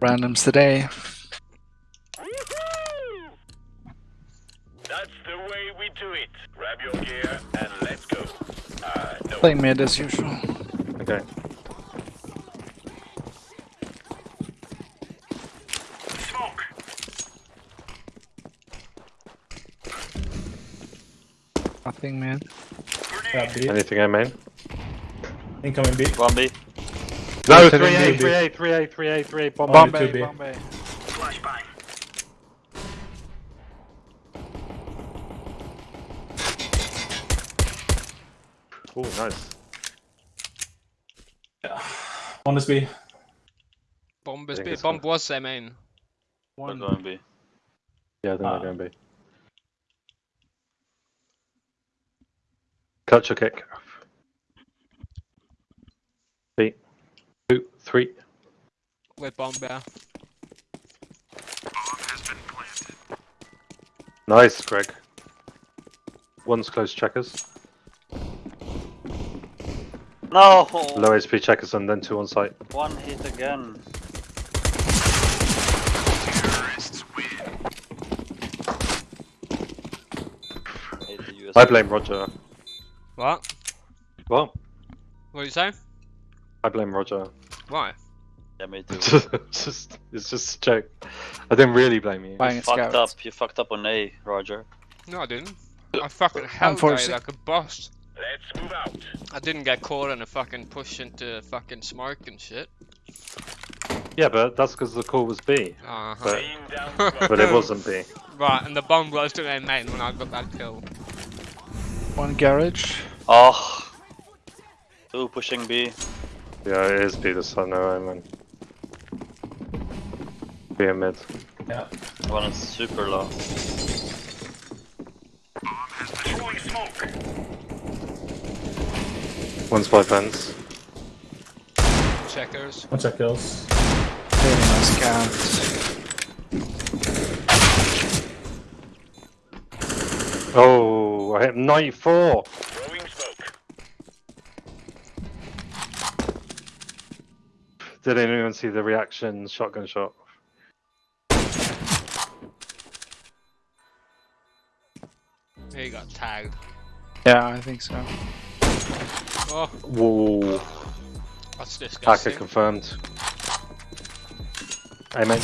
Randoms today. That's the way we do it. Grab your gear and let's go. Uh, no. Play mid as usual. Okay. Smoke. Nothing mid. Yeah, Anything I main? Incoming B. One B. No, Seven 3A, B. 3A, 3A, 3A, 3A, bomb. Bomb. Bombay, 2B. Bombay. Flashbang. Oh, nice. One is B. Bomb I is think B. it's Bomb fine. was their main. One One. going B. Yeah, I think Ah. they're going B. Catch your kick. B. Two, three. With bomb there. Bomb has been planted. Nice, Greg. One's close checkers. No! Low HP checkers and then two on site. One hit again. Hate the US. I blame Roger. What? What? What do you say? I blame Roger. Why? Yeah, me too. it's just, it's just a joke. I didn't really blame you. Buying a fucked up. You fucked up on A, Roger. No, I didn't. I fucking held guy forcing- like a boss. Let's move out. I didn't get caught in a fucking push into fucking smoke and shit. Yeah, but that's because the call was B. Uh huh. But, Laying down smoke. but it wasn't B. Right, and the bomb was to their main when I got that kill. One garage. Oh! Two pushing B. Yeah, it is B this time, no, I mean. B and mid. Yeah. One is super low. Throwing smoke. One's by fence. Checkers. One check kills. Nice scout. Oh, I hit 94! Did anyone see the reaction shotgun shot? He got tagged. Yeah, I think so. Oh, Whoa, that's hacker disgusting. confirmed. Amen.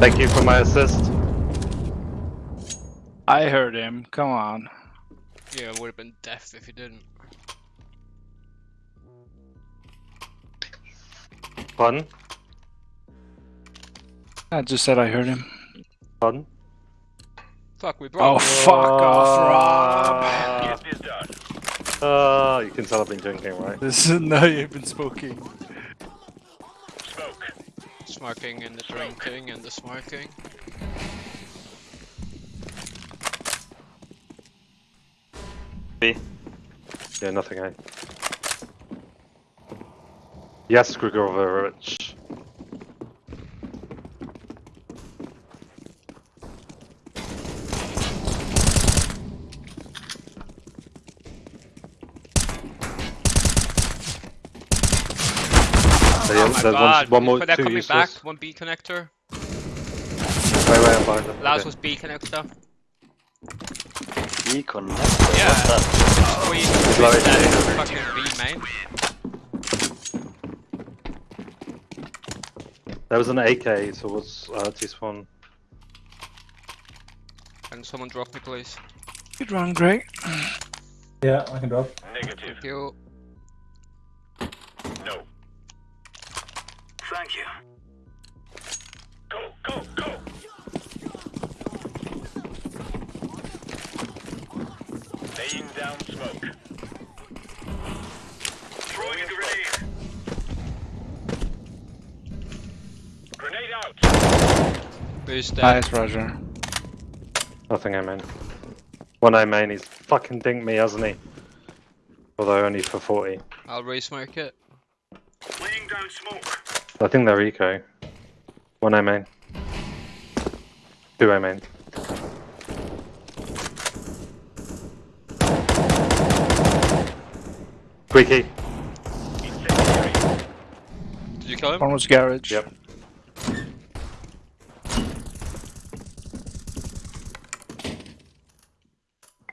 Thank you for my assist. I heard him. Come on. Yeah, it would have been death if he didn't. Pardon? I just said I heard him. Pardon? Fuck, we Oh, brought. fuck off, Rob. Get this done. ah, you can tell I've been drinking, right? This is no, you've been smoking. Smoke. Smoking and the drinking and the smoking. B. Yeah, nothing, eh? Yes, Grigorovich. Oh There- my there's god, one, one more, they're two coming back. One B connector. Wait, wait, I'm behind them. Last Okay. was B connector. B connector. Yeah. What's that? We Low that HP. is fucking B main. There was an AK towards uh, T-spawn. Can someone drop me, please? Good run, Greg. Yeah, I can drop. Negative. Thank you. No. Thank you. Go, go, go. Laying down smoke. Throwing a grenade. Grenade out. Who's dead? Nice, Roger. Nothing I main. One I main, he's fucking dinked me, hasn't he? Although only for 40. I'll re-smoke it. Laying down smoke. I think they're eco. One I main. Two I main. Quickie. Did you kill him? One was garage. Yep.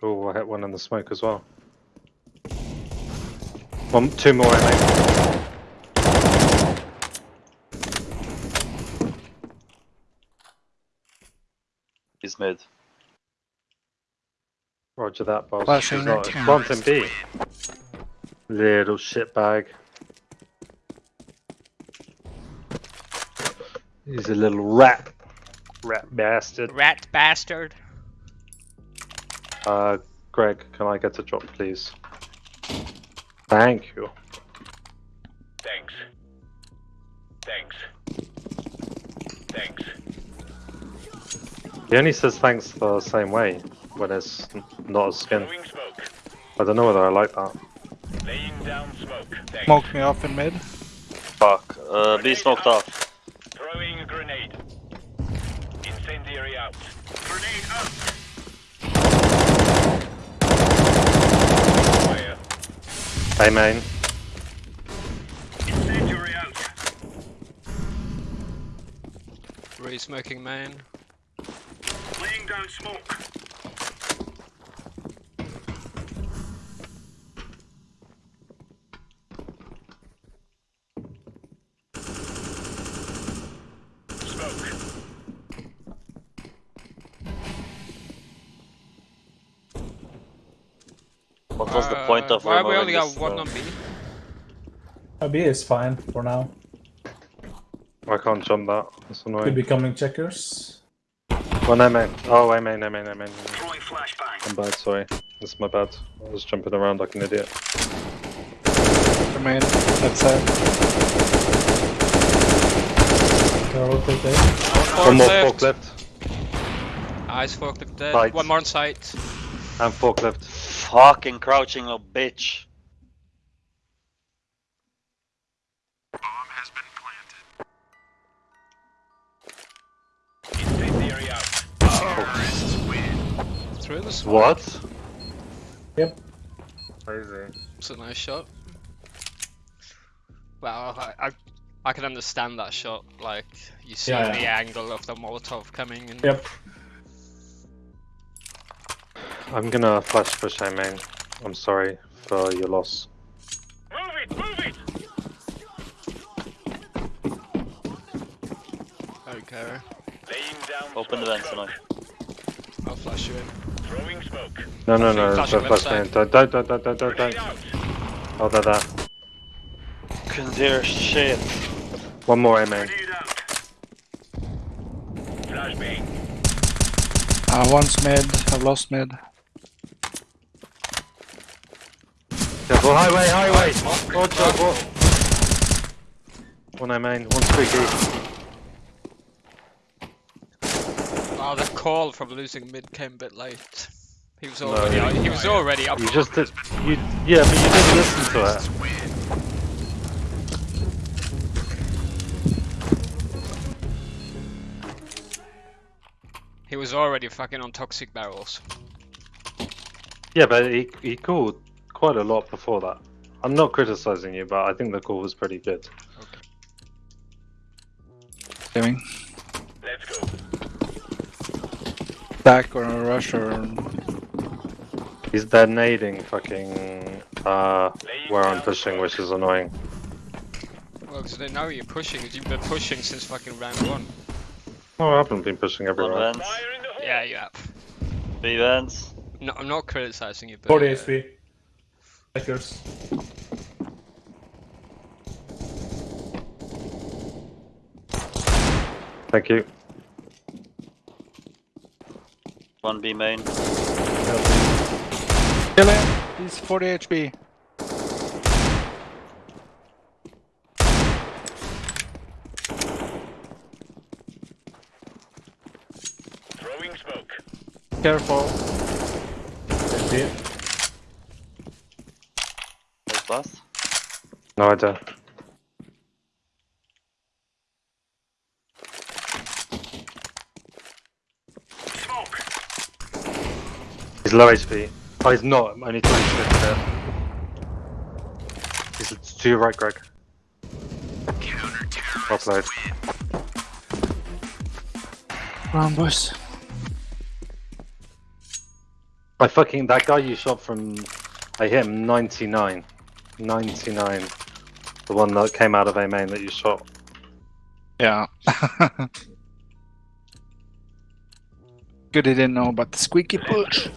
Oh, I hit one in the smoke as well. One, two more, mate. He's mid. Roger that, boss. Flashing He's not. right. Plant in B. Little shitbag. He's a little rat. Rat bastard. Rat bastard. Uh, Greg, can I get a drop, please? Thank you. Thanks. Thanks. Thanks. He only says thanks the same way when it's not a skin. Smoke. I don't know whether I like that. Laying down smoke. Thanks. Smoke me off in mid. Fuck. Uh, B smoked off. Throwing a grenade. Incendiary out. Grenade out. Fire. Hey, main. Incendiary out. Re-smoking main. Laying down smoke. Smoke. Point of Why we only got this, one on B? A B is fine for now. I can't jump that. That's Could be coming checkers. One I main. Oh, I main, I main, I main. I'm bad, sorry. That's my bad. I was jumping around like an idiot. The main. That's it. They're all quick. One more Forklift. forklift. Eyes forklift dead. Sight. One more on sight. And forklift. Fucking crouching little bitch. Bomb has Incendiary out. Through the smoke. What? Yep. Crazy. It's a nice shot. Well, I, I, I can understand that shot. Like, you see Yeah, the yeah. angle of the Molotov coming and Yep. I'm gonna flash push I main. I'm sorry for your loss. Move it, move it. Okay, Laying down Open the smoke. vents tonight. I'll flash you in. Throwing smoke. No, no, Flashing- no, flashing don't left flash main. side. Don't, don't, don't, don't, don't, don't, Grenade don't. out. Oh, there, there. Couldn't hear shit. One more A main. Grenade out. Flashbang. Uh, one's mid. I've lost mid. Careful, highway, highway! Roger, what? One I main, one squeaky. Oh, the call from losing mid came a bit late. He was already you- out, he was already up. You just did, you, yeah, but you didn't listen to it. He was already fucking on toxic barrels. Yeah, but he, he called quite a lot before that. I'm not criticizing you, but I think the call was pretty good. Doing. Let's go. Back or a rush or. He's they're nading fucking uh where I'm pushing, which is annoying. Well, because they know you're pushing, 'cause you've been pushing since fucking round one. Oh, I haven't been pushing One everywhere. vents. Fire in the hole. Yeah, you have. B vents. No, I'm not criticizing you, but 40 uh, HP. Checkers. Thank you. One B main. Kill him! He's 40 HP. Throwing smoke. Careful. HP. Nice blast. No idea. Smoke. He's low HP. Oh, he's not. Only 26 there. He's to your right, Greg. Played. Round boys. I fucking that guy you shot from I hit him 99. 99. The one that came out of A main that you shot. Yeah. Good he didn't know about the squeaky push.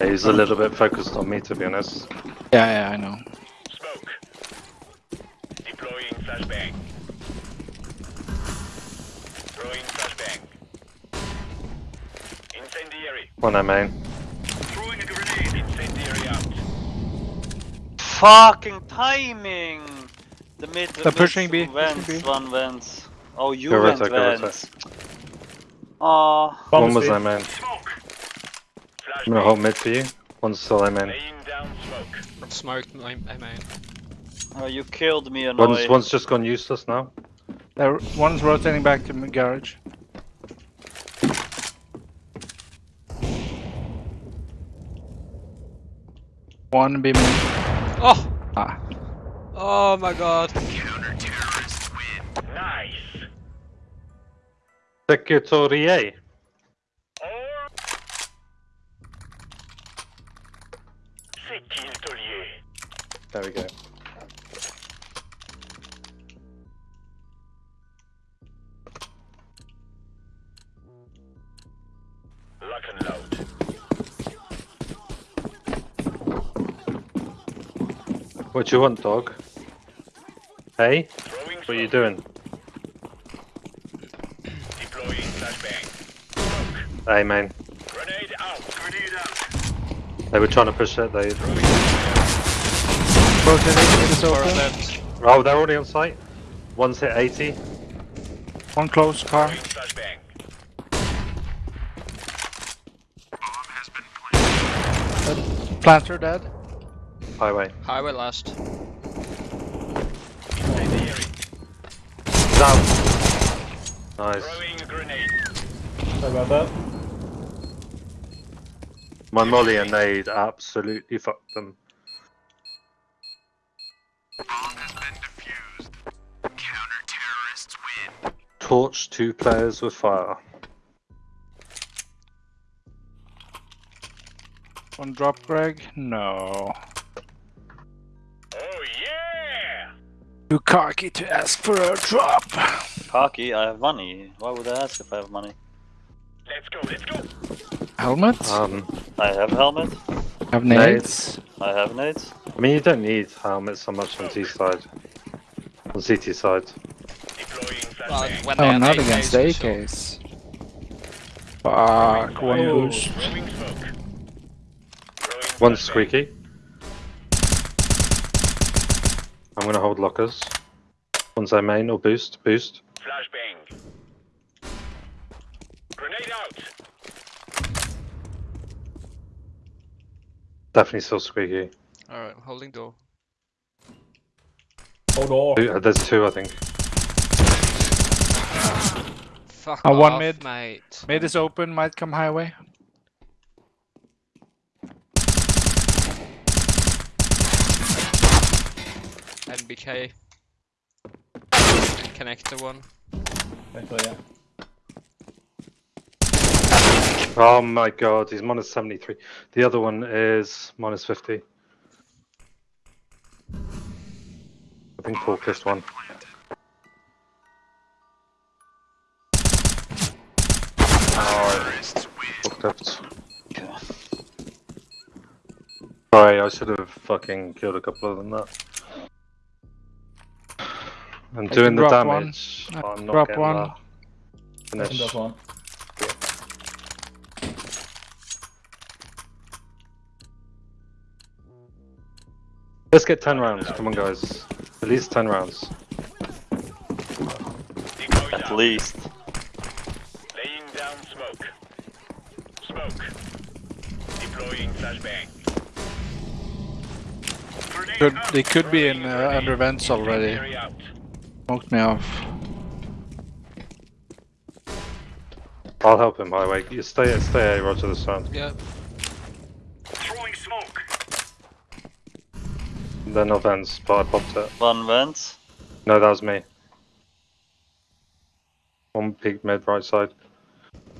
Yeah, he's a little bit focused on me to be honest. Yeah, yeah, I know. Smoke. Deploying flashbang. Throwing flashbang. Incendiary. One A main. Throwing a grenade. Incendiary out. Fucking timing! The mid. They're pushing B, Vents, pushing B. one vents. Oh, you Go went right, go right. vents. Aw. Bomb One was speed. A I'm gonna hold mid for you. One's still A main. Laying down smoke. Smoked my I mean. Oh, you killed me, One's one's just gone useless now. There, one's rotating back to the garage. One beaming. Oh! Ah. Oh my god. Counter-terrorist win. Nice. Secretariat. What you want, dog? Hey, what are you doing? Deploying flashbang. A main. Grenade out. Grenade out. They were trying to push it. They. Rotating, it is Four open. left. Oh, they're already on site. One's hit 80. One close car. Planter dead. Highway. Highway last. Incendiary. Down. Nice. Throwing a grenade. Sorry about that. My molly and nade absolutely fucked them. Bomb has been defused. Counter-terrorists win. Torch two players with fire. One drop, Greg. No. Too cocky to ask for a drop. Cocky, I have money. Why would I ask if I have money? Let's go. Let's go. Helmet. Um, I have helmet. have nades. I have nades. I mean, you don't need helmets so much on T side. On CT side. Deploying Well, flashbang. when they Oh, not against for sure. AKs. Fuck, one boost. Throwing smoke. Throwing One's flashbang. squeaky. I'm gonna hold lockers. One's a main or boost. Boost. Flashbang. Grenade out. Definitely still squeaky. Alright, I'm holding door. Hold door. Two- uh, There's two, I think. Fuck Uh, one mid. mate. Mid is open, might come highway. NBK. Connector one. Actually, yeah. Oh my god, he's minus 73. The other one is minus 50. I think Paul kissed one. Oh, fucked up. Sorry, I should have fucking killed a couple of them that. I'm doing the drop one. damage. I but I'm not drop getting one. that finish. drop one. Let's get 10 rounds, come on guys. At least 10 rounds. At least. Laying down smoke. Smoke. Deploying flashbang. Could, they could be in uh, under vents already. Incendiary out. Smoked me off. I'll help him, Highway. You stay, stay, Roger this round. Yeah. Throwing smoke. They're not vents, but I popped it. One vents. No, that was me. One peak mid right side.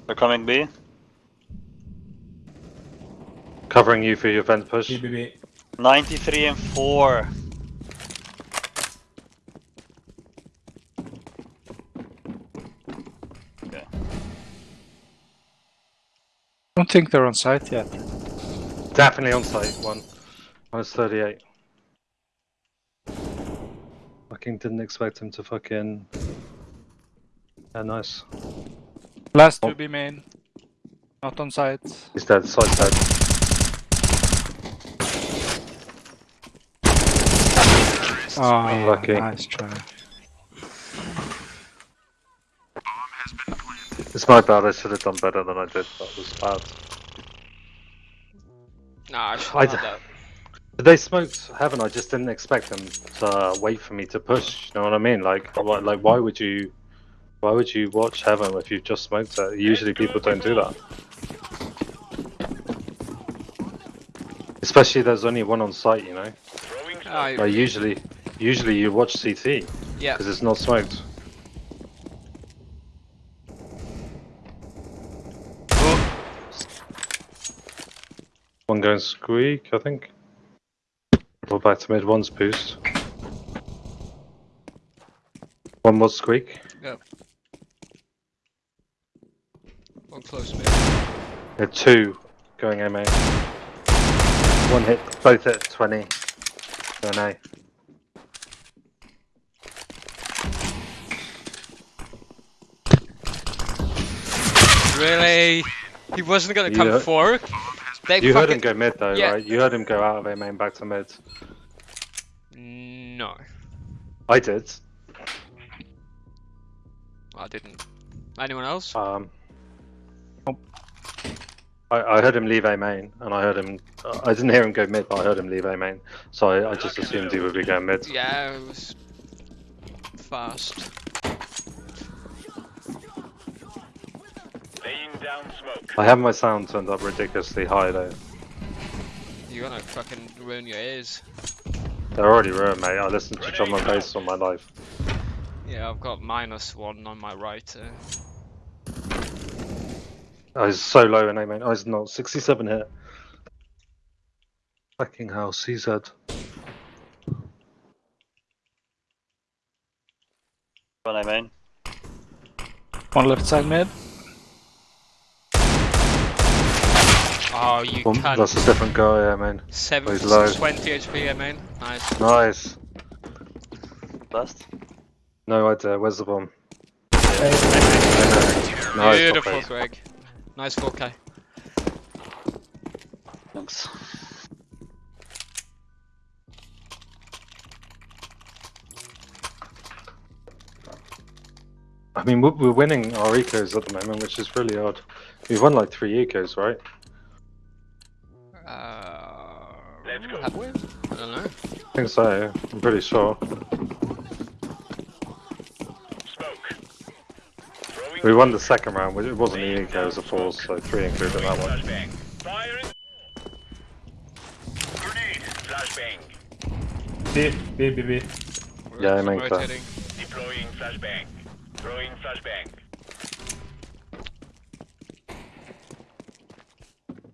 They're coming B. Covering you for your vent push. B, B, B. 93 and 4. Don't think they're on site yet. Definitely on site, one. Minus 38. Fucking didn't expect him to fucking. Yeah, nice. Last Oh. to be main. Not on site. He's dead, side dead. Oh, Unlucky. Nice try. It's my bad, I should have done better than I did. That was bad. Nah, I should have that. They smoked heaven. I just didn't expect them to uh, wait for me to push. You know what I mean? Like, why, like, why would you, why would you watch heaven if you've just smoked it? Usually people don't do that. Especially there's only one on site. You know. I, like usually, usually you watch CT yeah. because it's not smoked. One going squeak, I think. Pull back to mid, one's boost. One was squeak. Yep. One close me. Yeah, two going MA. One hit, both at 20. Going A. Really? He wasn't gonna come heard- forward? They You heard him go mid though, Yeah. right? You heard him go out of A main back to mid. No, I did. I didn't. Anyone else? Um, I, I heard him leave A main, and I heard him. I didn't hear him go mid, but I heard him leave A main. So I, I just assumed he would be going mid. Yeah, it was fast. Laying down smoke. I have my sound turned up ridiculously high though. You're gonna fucking ruin your ears. They're already ruined, mate. I listen to drum and bass all my life. Yeah, I've got minus one on my right. Uh, I was so low in A main. I was not 67 hit. Fucking hell, CZ. One I main. One left side mid. Oh, you One, can't. that's a different guy, yeah, man. Seven, he's low. 20 HP, I mean. Nice. Nice. Last. No idea. Where's the bomb? Hey, Nice. Beautiful, top. Greg. Nice 4K. Thanks. I mean, we're, we're winning our ecos at the moment, which is really odd. We've won like three ecos, right? Have we? I don't know. I think so. I'm pretty sure. Smoke. We won the second round. which- It wasn't the eco, it was a four, so three included that one. in. Grenade. Flashbang. B, B, B, B. Yeah, I make that. rotating. Deploying flashbang. Throwing flashbang.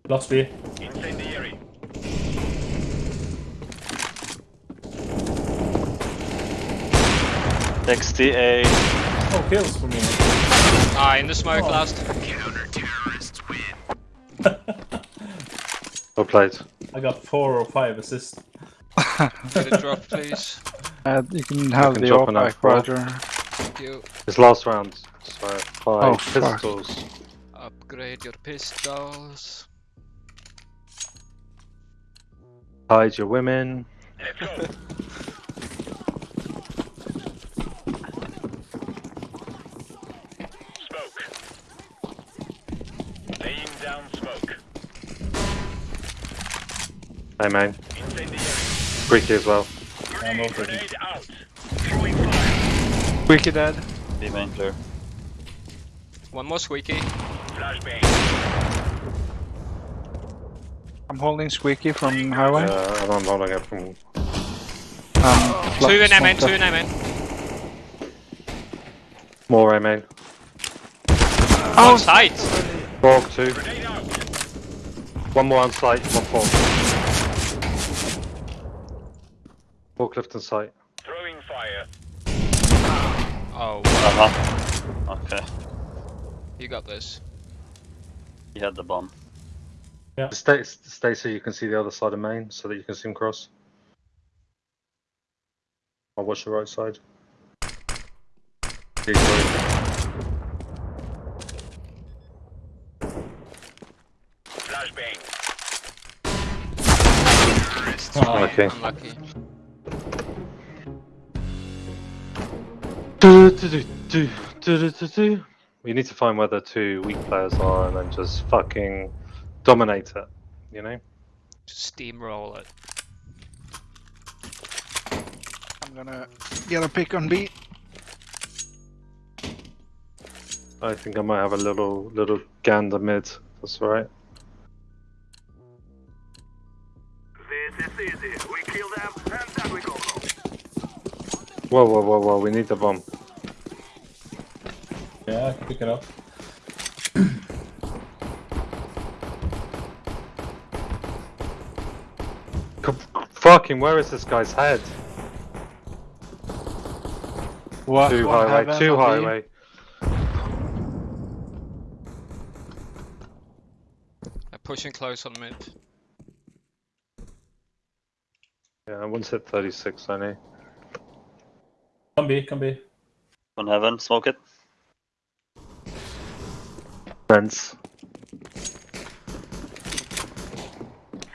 Lost B. Incendiary. XTA. Oh, kills for me. Ah, in the smoke Oh. last. Counter terrorists win. well played. I got four or five assists. Get a drop, please. Uh, you can have can the drop AWP an back, Roger. Thank you. It's last round, so five Oh, fuck. pistols. Upgrade your pistols. Hide your women. Let's go. Smoke. Laying down smoke. Hey, man. Incendiary. Squeaky as well. I'm Grenade, over. grenade out. Squeaky dead. B main clear. One more squeaky. Flashbang. I'm holding Squeaky from highway. Yeah, and I'm holding it from. Um, Two in flux MN, two from in MN. More, I mean. On site! Borg two. One more on site, one fork. Forklift in sight. Throwing fire. Oh, Uh huh. Okay. you got this. He had the bomb. Yeah. Stay, stay so you can see the other side of main, so that you can see him cross. I'll watch the right side. Flashbang. Oh, Okay. Unlucky. We need to find where the two weak players are and then just fucking dominate it. You know? Just steamroll it. I'm gonna get a pick on B. I think I might have a little little gander mid. That's alright. This is easy. We kill them and then we go home. Whoa, whoa, whoa, whoa! We need the bomb. yeah, I can pick it up. Fucking, where is this guy's head? What? Two one highway, heaven two on B. highway. They're pushing close on mid. Yeah, one's hit 36 only. Come B, come B. On heaven, smoke it. Fence.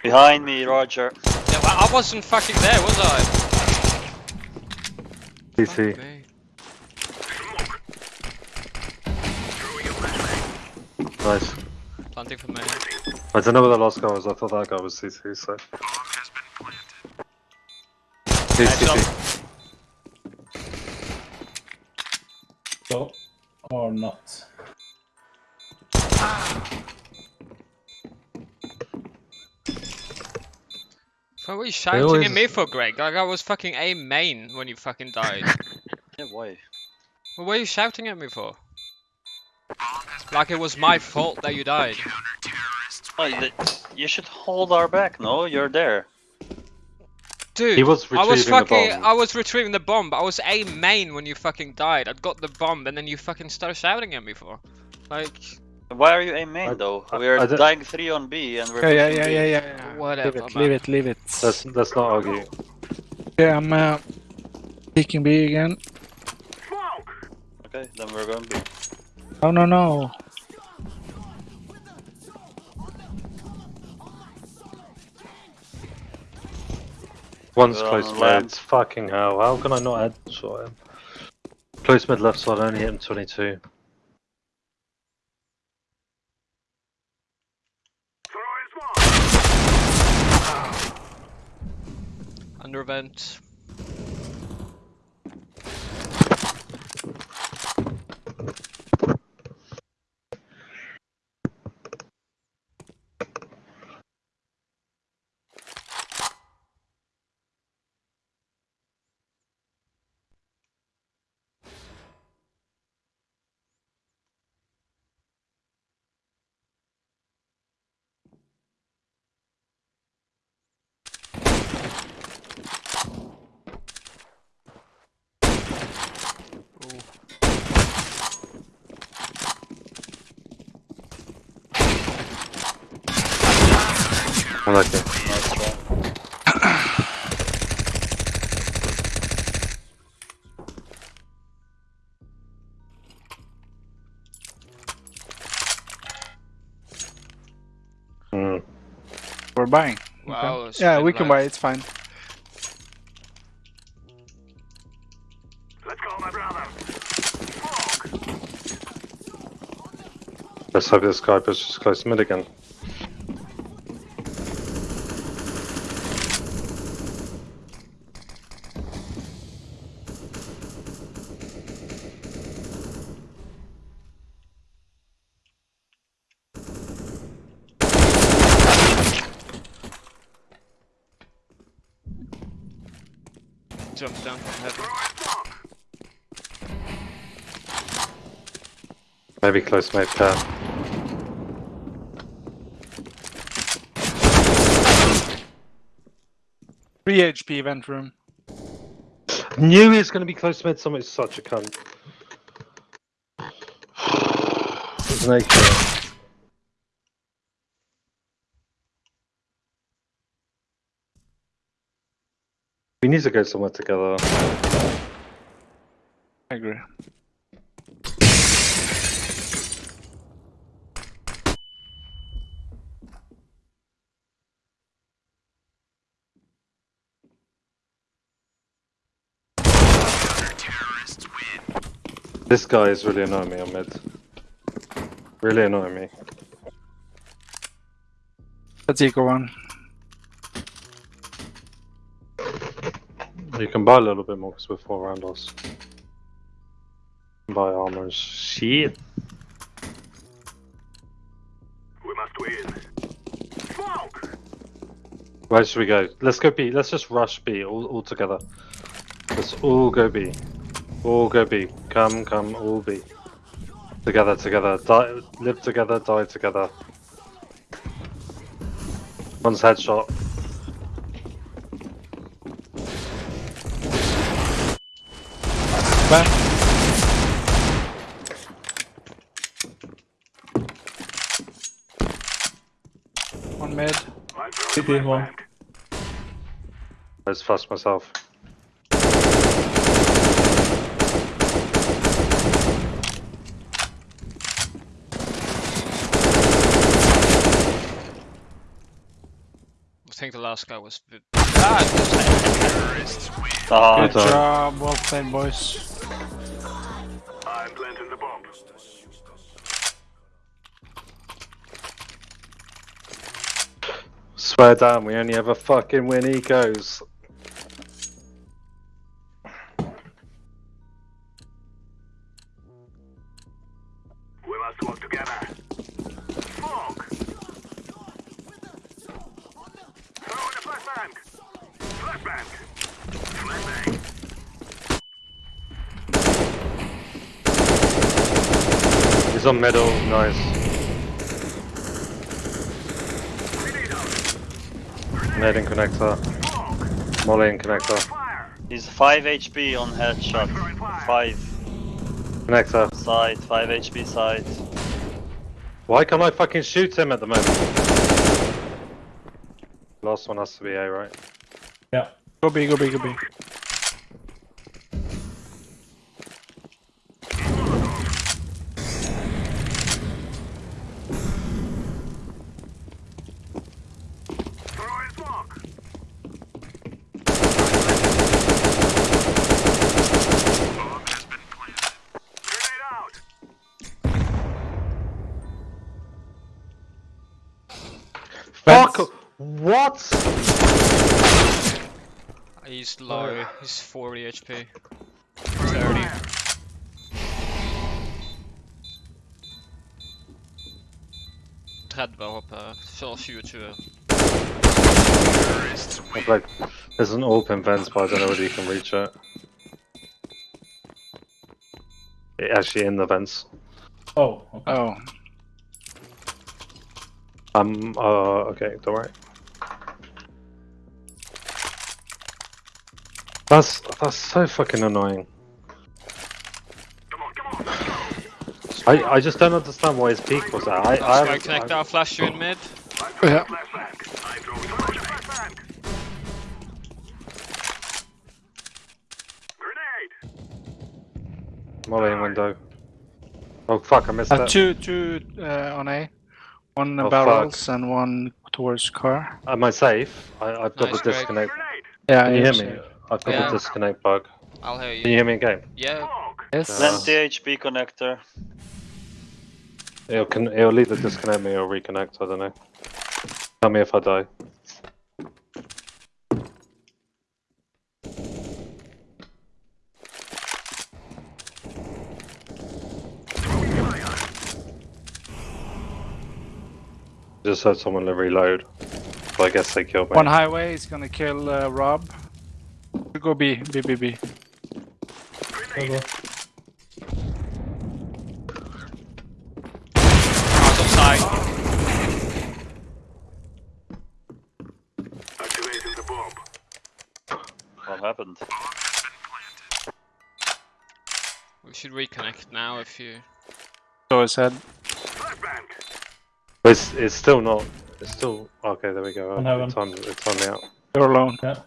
Behind me, Roger. Yeah, well, I wasn't fucking there, was I? CT. Fuck me. Nice. Planting for me. I don't know where the last guy was. I thought that guy was CT, so. He's CT. So, or not. What were you shouting always- at me for, Greg? Like I was fucking A main when you fucking died. Yeah, why? what were you shouting at me for? Like it was my fault that you died. Oh, you should hold our back. No, you're there. Dude, He was I was fucking. I was retrieving the bomb. I was A main when you fucking died. I'd got the bomb, and then you fucking started shouting at me for. Like, Why are you a main I- though? I- We're I dying three on B and we're Yeah, yeah, yeah, yeah, yeah. yeah. Whatever, Leave it, man. leave it, leave it. Let's, let's not argue. Yeah, I'm uh, picking B again. Okay, then we're going B. Oh no no. One's We're close on mid. land. Fucking hell. How can I not add shot him? Close mid left side, only hit him 22. Under vent. I like it. Nice. Mm. We're buying. Wow, Okay. Yeah, been we can like- buy. It's fine. Let's go, my brother. Let's hope this guy pushes close mid again. Jump down from heaven. Maybe close mate pair. Uh, Three HP vent room. Knew he was going to be close mid. Somebody's such a cunt. There's an AK. We need to go somewhere together. I agree. This guy is really annoying me on mid. Really annoying me. Let's eco one. You can buy a little bit more because we're four around us. Buy armors. Shit. We must win. Smoke! Where should we go? Let's go B. Let's just rush B all, all together. Let's all go B. All go B. Come, come, all B. Together, together. Die, live together, die together. One's headshot. Back. One mid. CT one. I just fussed myself. I think the last guy was. bit- Ah, Good Good job. job. Well played, boys. Swear down, we only ever fucking win ecos. We must work together. Smoke! Throw in a flashbang! Flashbang! Flashbang! He's on middle, nice. Grenade out! Nade in connector. Smoke! Molly in connector. He's 5 HP on headshot. 5 Connector. side, 5 HP side. Why can't I fucking shoot him at the moment? Last one has to be A, right? Yeah. Go B, go B, go B. Throw in smoke! Bomb has been planted. Grenade out! Fuck! What? He's low. He's 40 HP. 30. Tread hoppen. Zelfs 24. It's like, there's an open fence, but I don't know whether you can reach it. It actually in the vents. Oh, okay. Oh. Um, uh, okay, don't worry. That's, that's so fucking annoying. Come on, come on! I, I just don't understand why his peak was at. I, I, Sky haven't- connector, I, I'll flash you in mid. I Yeah. a flashbang! I throw throw in a flashbang! Grenade! Molly in window. Oh fuck, I missed Uh, that. two, two uh, on A. One Oh, barrels and one towards car. Am I safe? I, I've got Nice, the Greg. disconnect. Grenade! Yeah, Can you hear me? So- I've got Yeah. the disconnect bug. I'll hear you. Can you you. hear me in game? Yeah. Smoke! Yes. Plenty HP connector. It'll, con- it'll either disconnect me or reconnect, I don't know. Tell me if I die. Just heard someone reload. So I guess they killed me. One highway is gonna kill uh, Rob. Go B, B, B, B. The bomb. What happened? We should reconnect now if you. So it's said. It's it's still not. It's still okay. There we go. It's on. It's on now. You're alone. Yeah.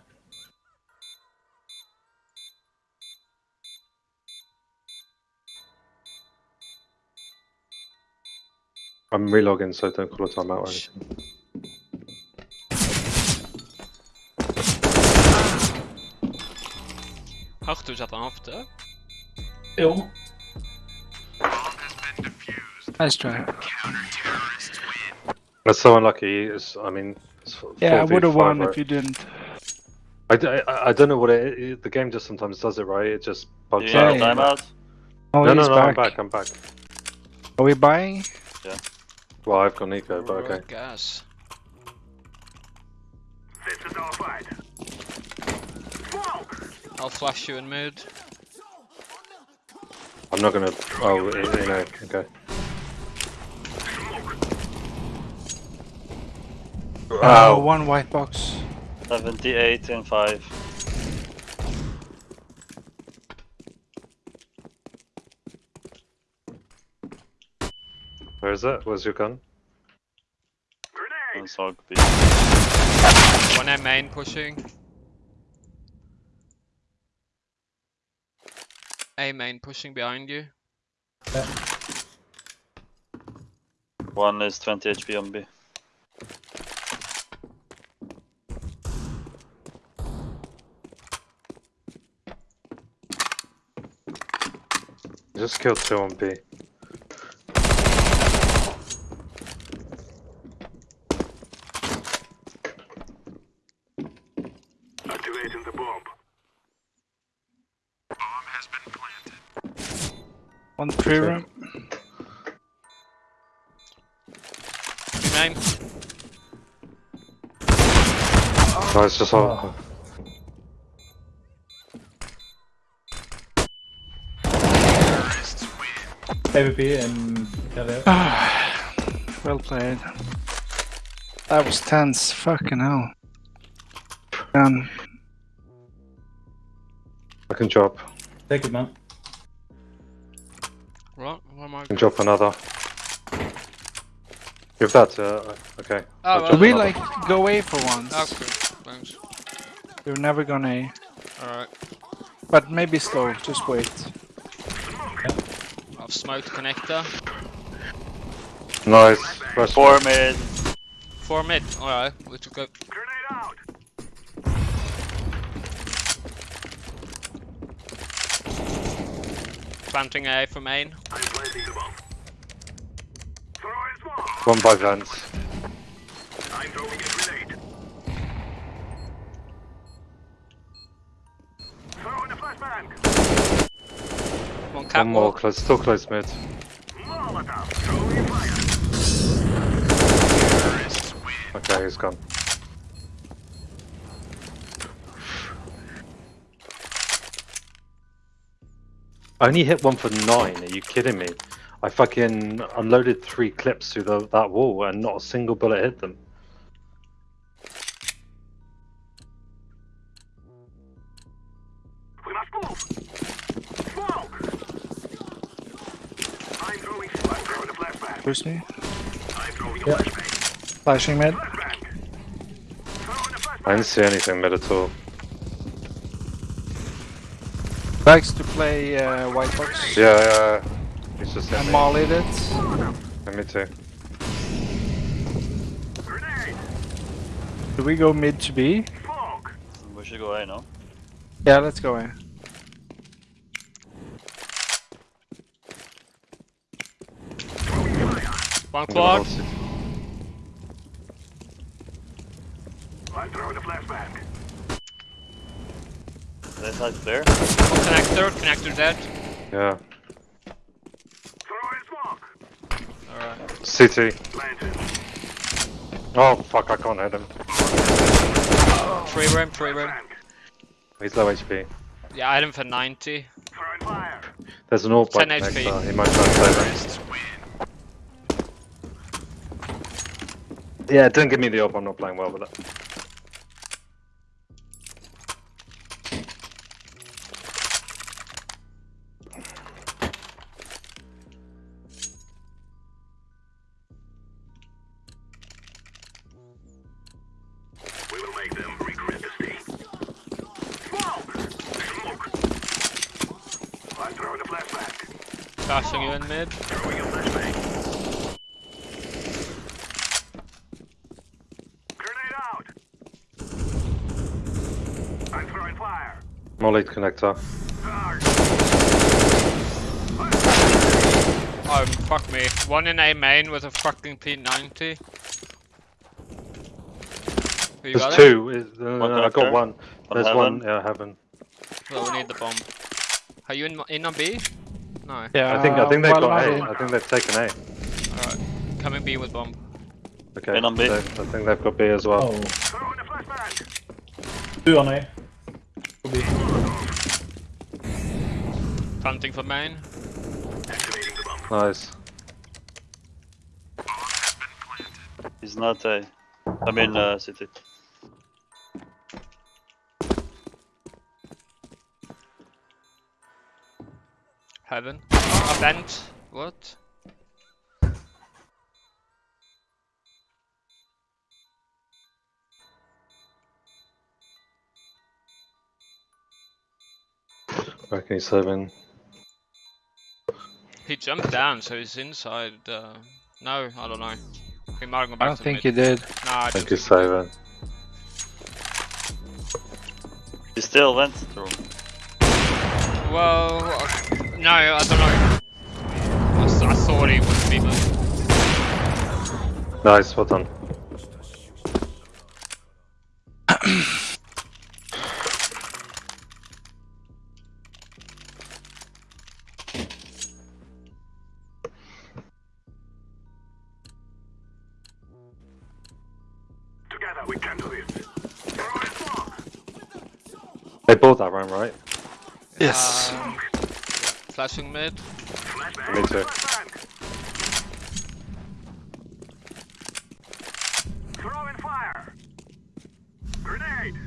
I'm relogging, so don't call a timeout or anything. Arthur zat aan afte. Jo. Nice try. That's so unlucky. It's, I mean, it's Yeah, I would have won right? if you didn't. I I don't know what it, it. The game just sometimes does it, right? It just bugs you out. have a timeout? Oh, No, no, no. back. I'm back. I'm back. Are we buying? Well, I've got Nico, but okay. Gas. This is our fight. Smoke! I'll flash you in mid. I'm not gonna. Oh, you know. Okay. Uh, oh, Wow. one white box. 78 and 5. Where is it? Where's your gun? On Sog B. One M main pushing. A main pushing behind you. One is 20 HP on B. Just killed two on B. One tree Okay. room. B. No, it's just all. Oh. AWP and Galileo. Well played. That was tense. Fucking hell. Um, Fucking job. drop. Take it, man. Drop another. Give that to. Okay. Oh, well, we another. like go away for once? Okay, thanks. We're never gonna. Alright. But maybe slow. Just wait. I've smoked connector. Nice. First 4 mid. Four mid. Alright, let's go. Planting A for main. I'm planting the bomb. Throwing smoke! One by vents. I'm throwing a grenade. Throwing a flashbang! One One more catwalk. close. Still close mid. Molotov! Okay, he's gone. I only hit one for nine. Are you kidding me? I fucking unloaded three clips through the, that wall and not a single bullet hit them. We must move! Smoke! I'm throwing, I'm throwing a flashbang. Push me. I'm throwing a Yeah. flashbang. Flashing mid. Flashbang! Throwing a I flashbang! didn't see anything mid at all. Likes to play uh, white box. Yeah, yeah. He's just hit And me. mollied it. Yeah, me too. Grenade! Do we go mid to B? Smoke! We should go A, no? Yeah, let's go in. One I'm gonna quad. hold it. I'm throwing a flashbang. That side clear. One connector. Connector dead. Yeah. Throwing smoke! Alright. CT. Oh fuck! I can't hit him. Free room, free room. Flashbang. He's low HP. Yeah, I had him for 90. Throwing fire. There's an AWP 10 bike next HP. to He might try and save. Yeah, don't give me the AWP. I'm not playing well with it. Molly connector. Oh, fuck me. One in A main with a fucking P90. Who you There's got two. Is, uh, One I got connector. one. There's heaven. one. Yeah, heaven. Well, we need the bomb. Are you in, in on B? No. Yeah, I think I think they've well, got not A. in. I think they've taken A. Alright. Coming B with bomb. Okay. In on B. so I think they've got B as well. Oh. Two on A. Could be. Planting for main. Nice. He's not a. I mean, uh, city. Heaven. A vent. What? Reckon he's seven. He jumped down, so he's inside. Uh... No, I don't know. He might go back I don't to think mid. he did. Nah, I I think don't he's seven. He still went through. Well, uh, no, I don't know. I, s- I thought he would be, but Nice. Well done. Right? Yes. Um. Flashing mid. Me too.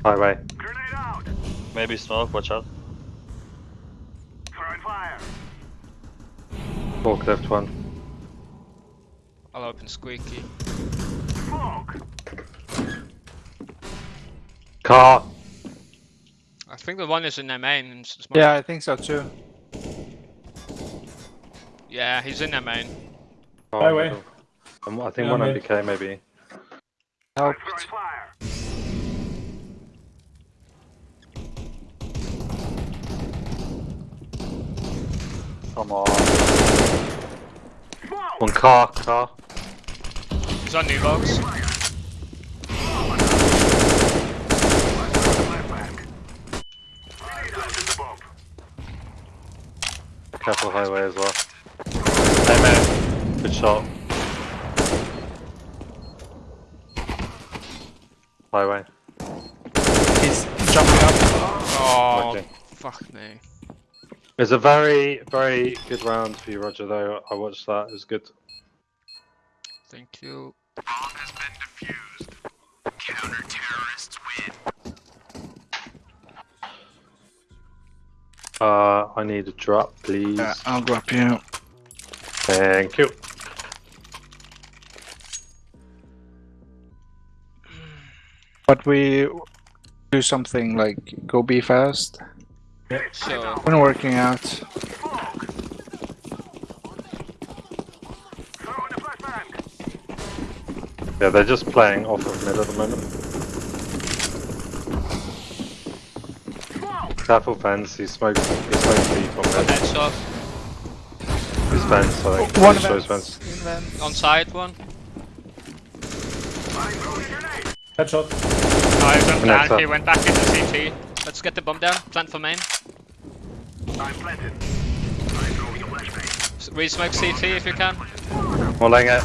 Highway. Grenade out. Maybe smoke, watch out. Throwing fire. Fork left one. I'll open squeaky. Car. I think the one is in their main. and s- smoke. Yeah, I think so too. Yeah, he's in their main. Oh, Highway. middle. Um, I think Yeah, one mid. MBK maybe. Help. Come on. One car, car. He's on new box. Careful highway as well. Hey man, good shot. Highway. He's jumping up. Oh, Okay. fuck me. It's a very, very good round for you, Roger. Though I watched that. It was good. Thank you. Bomb has been defused. Counter-terrorists win. Uh, I need a drop, please. Yeah, I'll drop you. Thank you. But we do something like go be fast. So, Been working out. Yeah, they're just playing off of mid at the moment. Careful fence, he smoked, he smoked deep on mid. headshot. His fence, I think. One Pretty sure fence. On side one. Headshot. No, he went Connector. down. He went back into CT. Let's get the bomb down. Plant for main. S- Re-smoke CT if you can. Mulling it.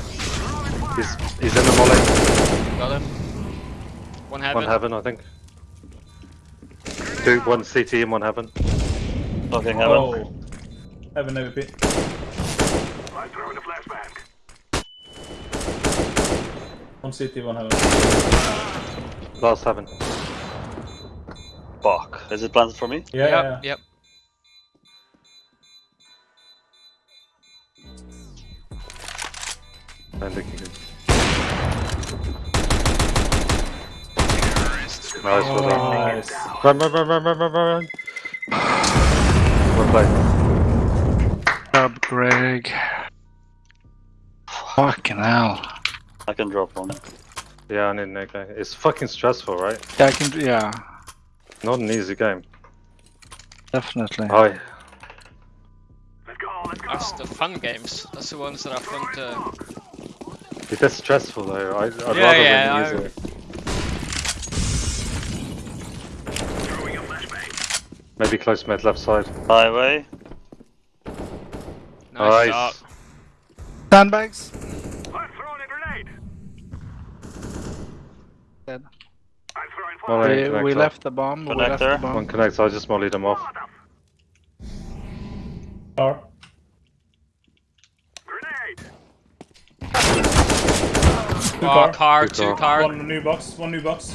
He's, he's in the molly. Got him. One heaven. One heaven, I think. Two, one CT and one heaven. Fucking heaven. Oh. Heaven AWP. One CT, one heaven. Last heaven. Fuck. Is it planted for me? Yeah, Yep, yeah. yep. I think he can. Oh, nice, well done. Nice. Run, run, run, run, run, run, run, run. One play. sub, Greg. Fucking hell. I can drop one. Yeah, I need an AK. It's fucking stressful, right? Yeah, I can. Yeah, Not an easy game. definitely. Oh, yeah. That's the fun games. That's the ones that are fun to. It is stressful though. I, I'd Yeah, rather yeah, win I- easily. Maybe close mid left side. Highway. Nice Nice. shot. Sandbags. I'm throwing a grenade. Dead. I'm throwing fire. We, we left the bomb. We left the bomb. One connect. I just mollied him off. Car. Grenade. Two Oh, car. car, Good two call. car. One new box. One new box.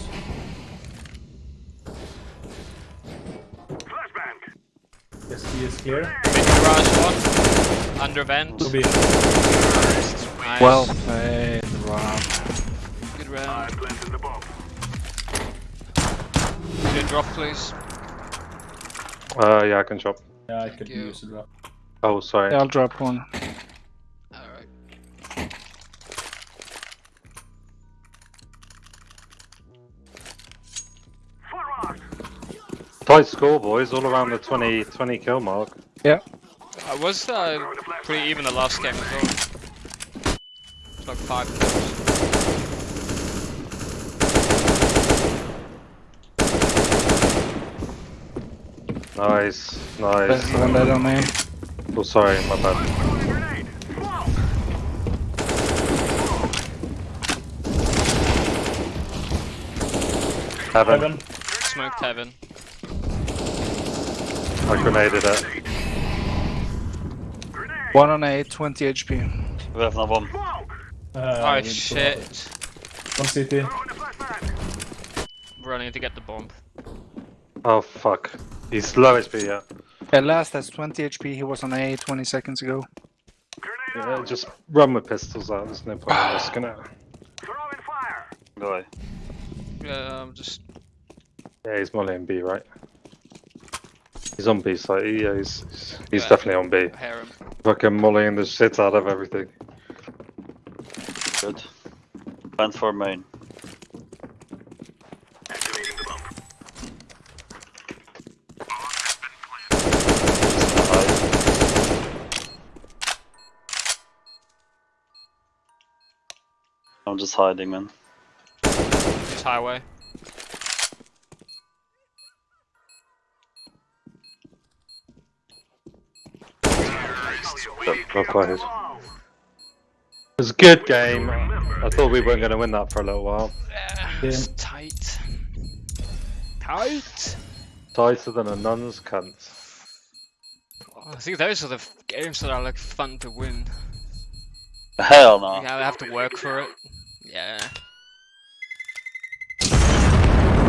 ST is here. Mid garage one. Under vent. Will be. Nice. Well played, Rob. Good round. I'm planting the bomb. Could you drop, please? Uh, yeah, I can drop. Yeah, I could you. use a drop. Oh, sorry. Yeah, I'll drop one. Tight score, boys. All around the 20, 20 kill mark. Yeah. I was uh, pretty even the last game as well. It's like five kills. Nice, There's nice. one dead on me. Oh, sorry, my bad. Grenade. Smoke. Heaven. Heaven. Smoked heaven. I grenaded it. One on A, 20 HP. We have no bomb. Uh, Oh we need to- shit. One CT. Throwing a flashbang. Running to get the bomb. Oh, fuck. He's low HP, yeah. Yeah, last has 20 HP. He was on A 20 seconds ago. Yeah. Just run with pistols out. There's no point in risking it. Throwing fire. Go away. Yeah, I'm just. Yeah, he's mollying B, right? He's on B side. Yeah, he's, he's, he's Yeah. definitely on B. Hear him. Fucking mollying the shit out of everything. Good. Went for main. Activating the bomb. I'm just hiding, man. Just highway. Well played. It was a good game. I thought we weren't going to win that for a little while. Yeah, it's tight. Tight. Tighter than a nun's cunt. Oh, I think those are the games that are like fun to win. Hell no. You have to work for it. Yeah.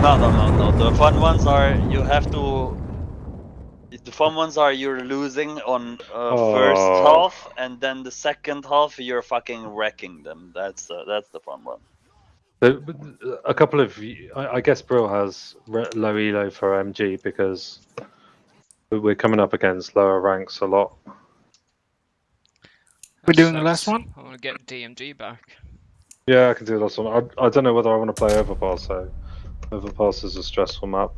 No, no, no, no. The fun ones are you have to. The fun ones are you're losing on uh, first Oh. half, and then the second half you're fucking wrecking them. That's the that's the fun one. But- but A couple of, I guess Brill has re- low elo for MG because we- we're coming up against lower ranks a lot. We're That doing the last one? I want to get DMG back. Yeah, I can do the last one. I, I don't know whether I want to play Overpass though. Overpass is a stressful map.